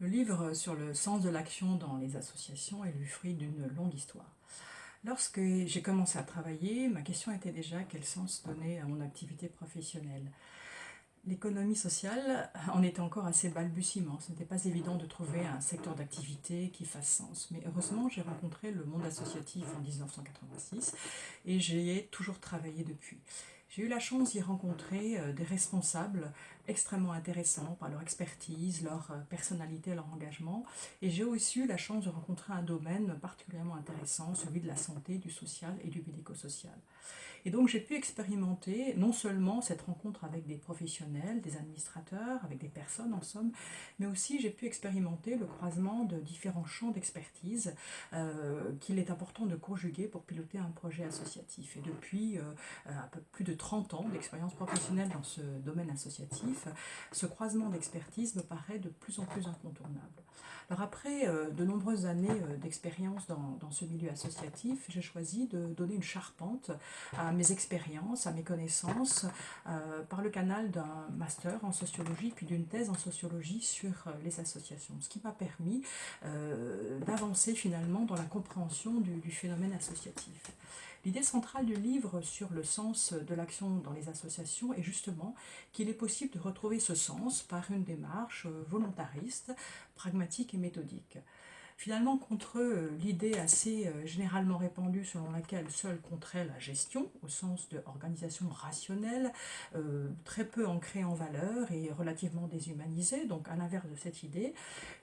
Le livre sur le sens de l'action dans les associations est le fruit d'une longue histoire. Lorsque j'ai commencé à travailler, ma question était déjà quel sens donner à mon activité professionnelle? L'économie sociale en était encore assez balbutiement. Ce n'était pas évident de trouver un secteur d'activité qui fasse sens. Mais heureusement, j'ai rencontré le monde associatif en 1986 et j'y ai toujours travaillé depuis. J'ai eu la chance d'y rencontrer euh, des responsables extrêmement intéressants par leur expertise, leur euh, personnalité, leur engagement. Et j'ai aussi eu la chance de rencontrer un domaine particulièrement intéressant, celui de la santé, du social et du médico-social. Et donc j'ai pu expérimenter non seulement cette rencontre avec des professionnels, des administrateurs, avec des personnes en somme, mais aussi j'ai pu expérimenter le croisement de différents champs d'expertise euh, qu'il est important de conjuguer pour piloter un projet associatif. Et depuis un peu plus de 30 ans d'expérience professionnelle dans ce domaine associatif, ce croisement d'expertise me paraît de plus en plus incontournable. Alors après euh, de nombreuses années euh, d'expérience dans, ce milieu associatif, j'ai choisi de donner une charpente à mes expériences, à mes connaissances, euh, par le canal d'un master en sociologie puis d'une thèse en sociologie sur les associations, ce qui m'a permis d'avancer finalement dans la compréhension du phénomène associatif. L'idée centrale du livre sur le sens de l'action dans les associations est justement qu'il est possible de retrouver ce sens par une démarche volontariste, pragmatique et méthodique. Finalement, contre l'idée assez euh, généralement répandue selon laquelle seul compterait la gestion, au sens de organisation rationnelle, euh, très peu ancrée en valeur et relativement déshumanisée, donc à l'inverse de cette idée,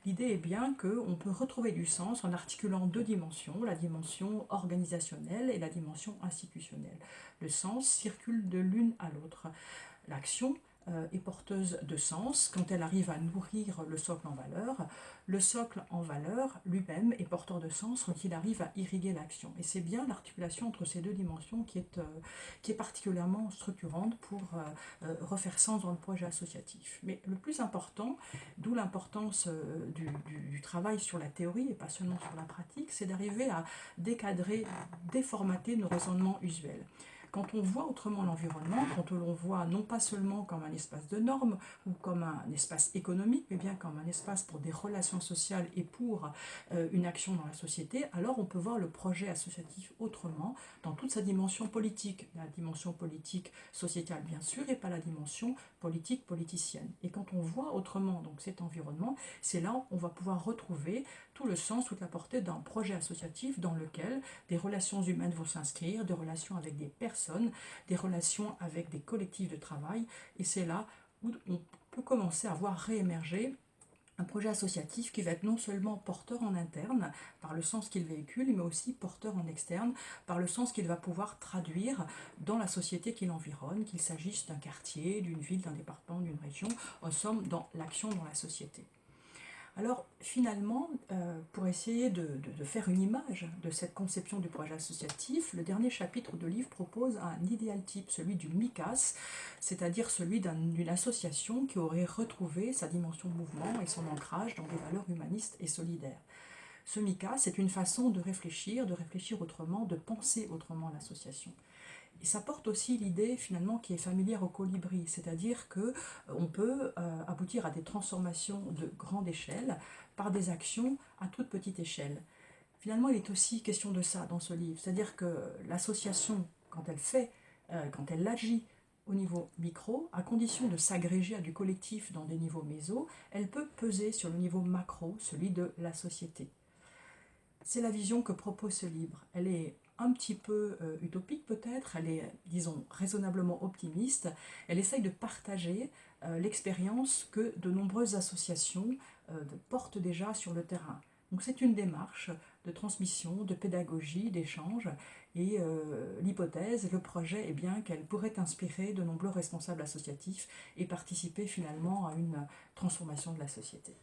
l'idée est bien qu'on peut retrouver du sens en articulant deux dimensions, la dimension organisationnelle et la dimension institutionnelle. Le sens circule de l'une à l'autre. L'action euh, est porteuse de sens quand elle arrive à nourrir le socle en valeur. Le socle en valeur lui-même est porteur de sens quand il arrive à irriguer l'action. Et c'est bien l'articulation entre ces deux dimensions qui est, euh, qui est particulièrement structurante pour euh, refaire sens dans le projet associatif. Mais le plus important, d'où l'importance du, du travail sur la théorie et pas seulement sur la pratique, c'est d'arriver à décadrer, déformater nos raisonnements usuels. Quand on voit autrement l'environnement, quand on voit non pas seulement comme un espace de normes ou comme un espace économique, mais bien comme un espace pour des relations sociales et pour euh, une action dans la société, alors on peut voir le projet associatif autrement, dans toute sa dimension politique, la dimension politique sociétale bien sûr, et pas la dimension politique politicienne. Et quand on voit autrement donc cet environnement, c'est là où on va pouvoir retrouver tout le sens, toute la portée d'un projet associatif dans lequel des relations humaines vont s'inscrire, des relations avec des personnes, des relations avec des collectifs de travail, et c'est là où on peut commencer à voir réémerger un projet associatif qui va être non seulement porteur en interne, par le sens qu'il véhicule, mais aussi porteur en externe, par le sens qu'il va pouvoir traduire dans la société qui l'environne, qu'il s'agisse d'un quartier, d'une ville, d'un département, d'une région, en somme dans l'action dans la société. Alors finalement, euh, pour essayer de, faire une image de cette conception du projet associatif, le dernier chapitre de livre propose un idéal type, celui du MICAS, c'est-à-dire celui d'une association qui aurait retrouvé sa dimension de mouvement et son ancrage dans des valeurs humanistes et solidaires. Ce MICAS, c'est une façon de réfléchir, de réfléchir autrement, de penser autrement l'association. Et ça porte aussi l'idée finalement qui est familière au colibri, c'est-à-dire que euh, on peut euh, aboutir à des transformations de grande échelle par des actions à toute petite échelle. Finalement, il est aussi question de ça dans ce livre, c'est-à-dire que l'association, quand elle fait, euh, quand elle agit au niveau micro, à condition de s'agréger à du collectif dans des niveaux méso, elle peut peser sur le niveau macro, celui de la société. C'est la vision que propose ce livre. Elle est un petit peu euh, utopique peut-être, elle est, disons, raisonnablement optimiste. Elle essaye de partager euh, l'expérience que de nombreuses associations euh, portent déjà sur le terrain. Donc c'est une démarche de transmission, de pédagogie, d'échange, et l'hypothèse, le projet est bien qu'elle pourrait inspirer de nombreux responsables associatifs et participer finalement à une transformation de la société.